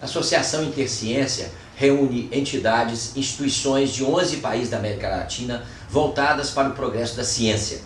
A Associação Interciência reúne entidades, instituições de 11 países da América Latina voltadas para o progresso da ciência.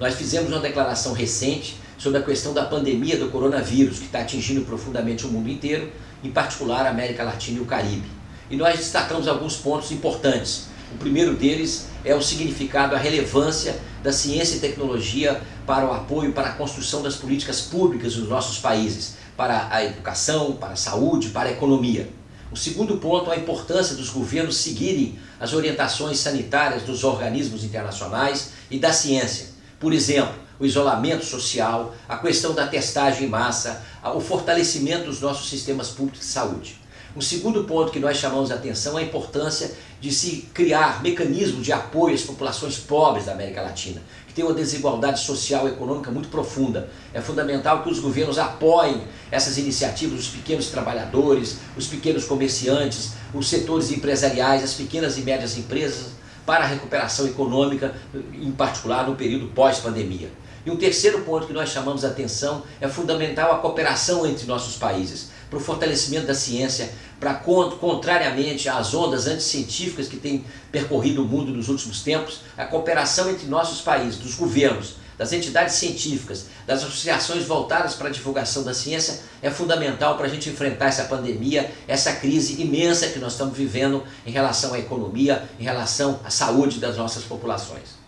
Nós fizemos uma declaração recente sobre a questão da pandemia do coronavírus, que está atingindo profundamente o mundo inteiro, em particular a América Latina e o Caribe. E nós destacamos alguns pontos importantes. O primeiro deles é o significado, a relevância da ciência e tecnologia para o apoio, para a construção das políticas públicas nos nossos países, para a educação, para a saúde, para a economia. O segundo ponto é a importância dos governos seguirem as orientações sanitárias dos organismos internacionais e da ciência. Por exemplo, o isolamento social, a questão da testagem em massa, o fortalecimento dos nossos sistemas públicos de saúde. O segundo ponto que nós chamamos a atenção é a importância de se criar mecanismos de apoio às populações pobres da América Latina, que tem uma desigualdade social e econômica muito profunda. É fundamental que os governos apoiem essas iniciativas, os pequenos trabalhadores, os pequenos comerciantes, os setores empresariais, as pequenas e médias empresas, para a recuperação econômica, em particular no período pós-pandemia. E um terceiro ponto que nós chamamos a atenção é fundamental a cooperação entre nossos países, para o fortalecimento da ciência, para contrariamente às ondas anticientíficas que têm percorrido o mundo nos últimos tempos, a cooperação entre nossos países, dos governos, das entidades científicas, das associações voltadas para a divulgação da ciência é fundamental para a gente enfrentar essa pandemia, essa crise imensa que nós estamos vivendo em relação à economia, em relação à saúde das nossas populações.